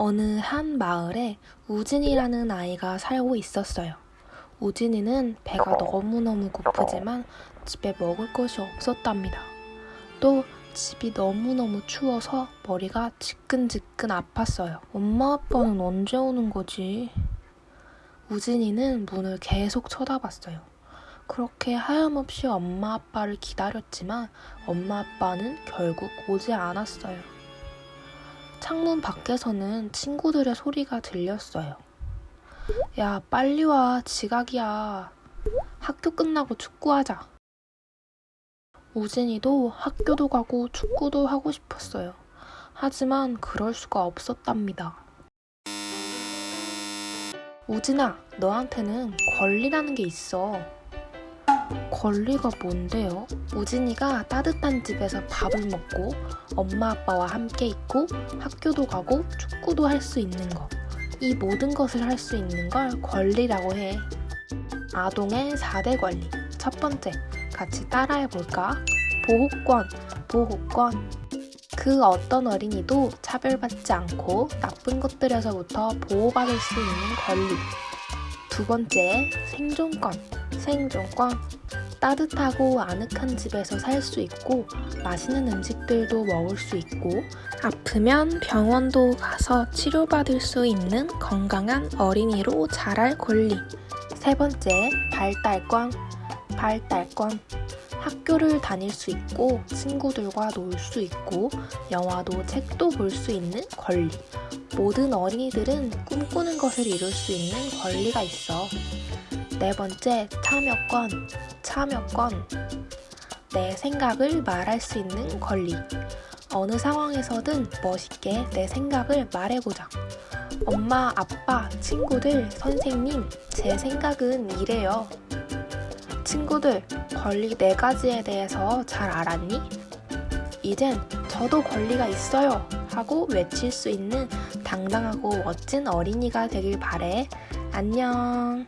어느 한 마을에 우진이라는 아이가 살고 있었어요. 우진이는 배가 너무너무 고프지만 집에 먹을 것이 없었답니다. 또 집이 너무너무 추워서 머리가 지끈지끈 아팠어요. 엄마 아빠는 언제 오는 거지? 우진이는 문을 계속 쳐다봤어요. 그렇게 하염없이 엄마 아빠를 기다렸지만 엄마 아빠는 결국 오지 않았어요. 창문 밖에서는 친구들의 소리가 들렸어요. 야, 빨리 와. 지각이야. 학교 끝나고 축구하자. 우진이도 학교도 가고 축구도 하고 싶었어요. 하지만 그럴 수가 없었답니다. 우진아, 너한테는 권리라는 게 있어. 권리가 뭔데요? 우진이가 따뜻한 집에서 밥을 먹고 엄마 아빠와 함께 있고 학교도 가고 축구도 할 수 있는 거. 이 모든 것을 할 수 있는 걸 권리라고 해. 아동의 4대 권리. 첫 번째, 같이 따라해 볼까? 보호권, 보호권. 그 어떤 어린이도 차별받지 않고 나쁜 것들에서부터 보호받을 수 있는 권리. 두 번째, 생존권, 생존권. 따뜻하고 아늑한 집에서 살 수 있고 맛있는 음식들도 먹을 수 있고 아프면 병원도 가서 치료받을 수 있는 건강한 어린이로 자랄 권리. 세 번째, 발달권. 발달권. 학교를 다닐 수 있고 친구들과 놀 수 있고 영화도 책도 볼 수 있는 권리. 모든 어린이들은 꿈꾸는 것을 이룰 수 있는 권리가 있어. 네 번째, 참여권. 참여권. 내 생각을 말할 수 있는 권리. 어느 상황에서든 멋있게 내 생각을 말해보자. 엄마, 아빠, 친구들, 선생님, 제 생각은 이래요. 친구들, 권리 네 가지에 대해서 잘 알았니? 이젠 저도 권리가 있어요! 하고 외칠 수 있는 당당하고 멋진 어린이가 되길 바래. 안녕.